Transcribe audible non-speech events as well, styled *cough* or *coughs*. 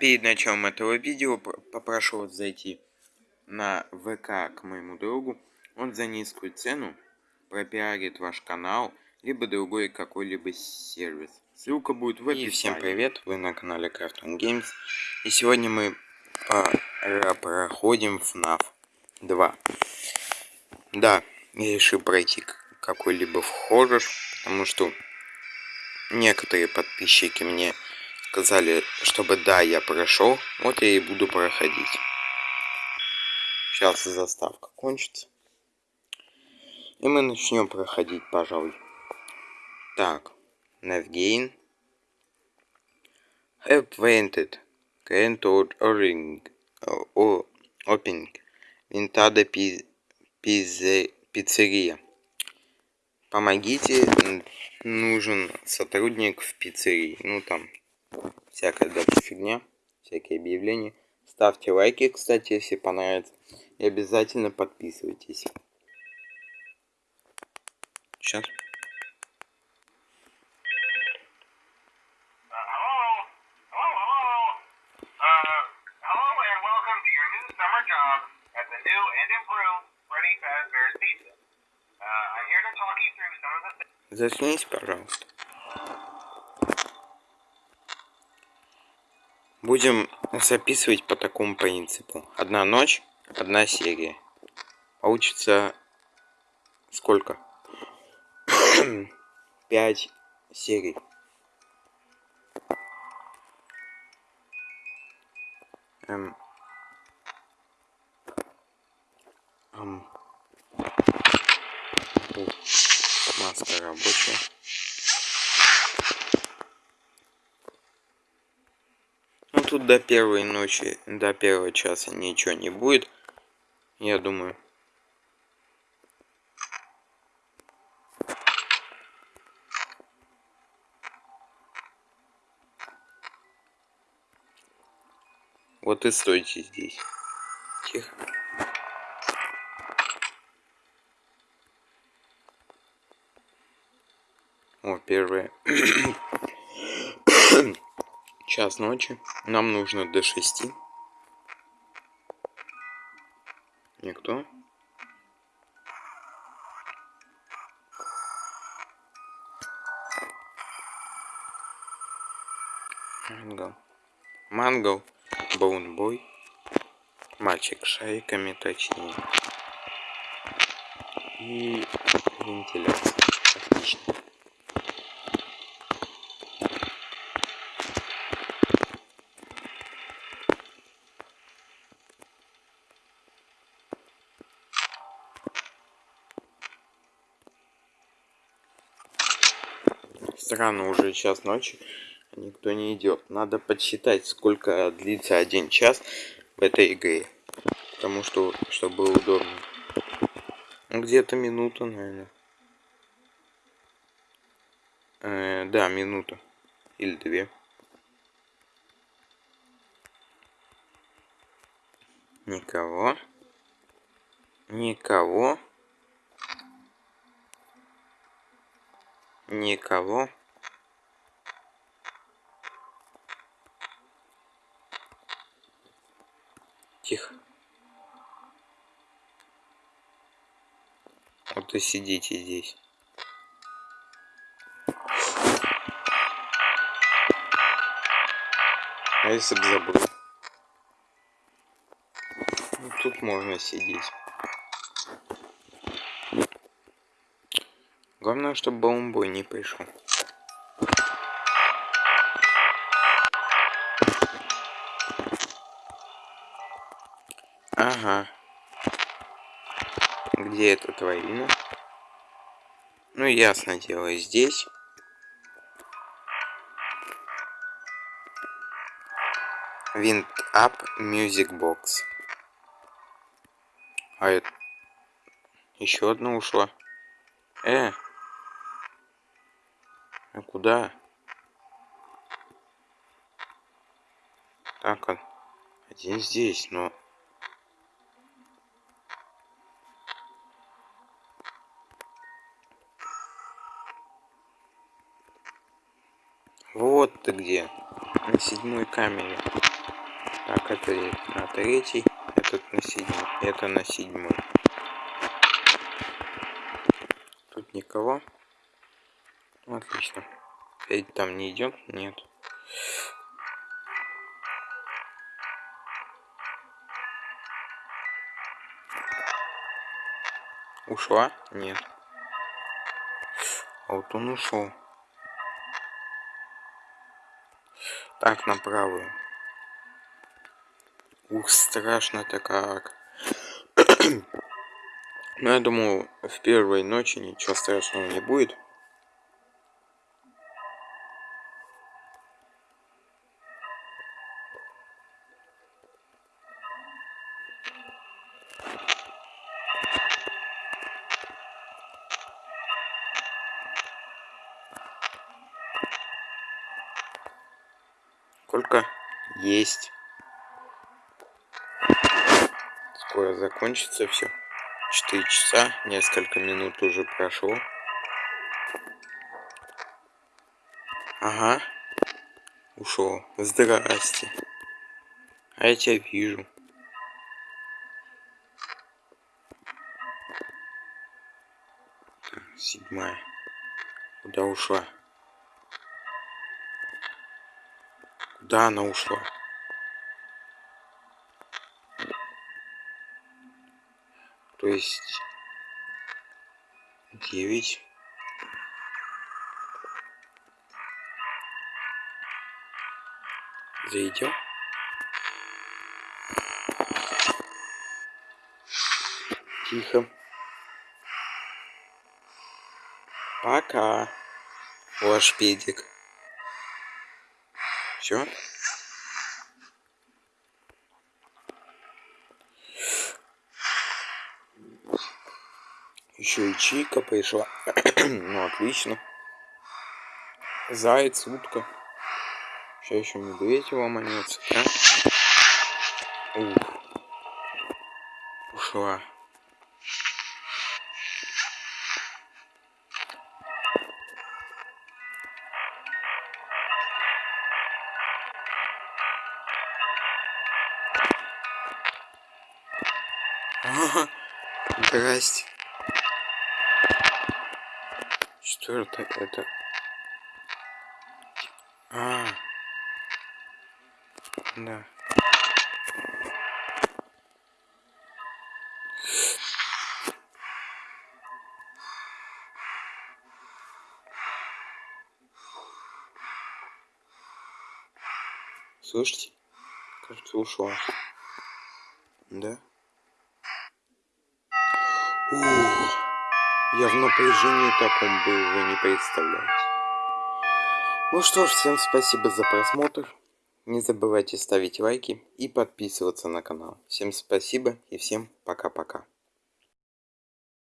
перед началом этого видео попрошу вас зайти на ВК к моему другу. Он за низкую цену пропиарит ваш канал, либо другой какой-либо сервис. Ссылка будет в описании. И всем привет, вы на канале Crafton Games. И сегодня мы проходим FNAF 2. Да, я решил пройти какой-либо вхожий, потому что некоторые подписчики мне сказали, чтобы да, я прошел. Вот я и буду проходить. Сейчас заставка кончится. И мы начнем проходить, пожалуй. Так, Navgain. Have painted. Can't ring. Opening. Винтада пиццерия. Помогите, нужен сотрудник в пиццерии. Ну там всякая дальше фигня, всякие объявления. Ставьте лайки, кстати, если понравится. И обязательно подписывайтесь. Сейчас. Заснись, пожалуйста. Будем записывать по такому принципу. Одна ночь, одна серия. Получится сколько? *coughs* Пять серий. Эм. Эм. Маска рабочая. Тут до первой ночи, до первого часа ничего не будет. Я думаю. Вот и стойте здесь. Тихо. О, первое. *coughs* час ночи. Нам нужно до шести. Никто? Мангал. Мангал. Боунбой. Мальчик шариками точнее. И вентиляция. Отлично. Странно, уже час ночи, а никто не идет. Надо подсчитать, сколько длится один час в этой игре. Потому что, чтобы было удобно. Где-то минута, наверное. Э, да, минута. Или две. Никого. Никого. Никого. Тихо. Вот и сидите здесь. А если бы забыл? Ну, тут можно сидеть. Главное, чтобы бомбой не пришел. Ага. Где это твоина? Ну, ясно дело, здесь. Wind Up Music Box. А это... Еще одна ушла. Э! А куда? Так, один здесь, но... Вот ты где. На седьмой камере. Так, это на третий, этот на седьмой, это на седьмой. Тут никого. Отлично. Федь там не идет? Нет. Ушла? Нет. А вот он ушел. Так, на правую. Ух, страшно-то как. *clears throat* Но я думаю, в первой ночи ничего страшного не будет. Сколько есть. Скоро закончится все. 4 часа, несколько минут уже прошло. Ага. Ушел. Здрасте. А я тебя вижу. Седьмая. Куда ушла? Куда она ушла? То есть девять. Зайдем. Тихо. Пока. Ваш педик. Все. Еще и чика пришла. *clears throat* ну, отлично. Заяц, утка. Сейчас еще медведь ломанется, да? Ух. Ушла. Ага, *laughs* здрасте. Что это? А, да. Слышите? Кажется, ушла. Да? Я в напряжении таком был, вы не представляете. Ну что ж, всем спасибо за просмотр. Не забывайте ставить лайки и подписываться на канал. Всем спасибо и всем пока-пока.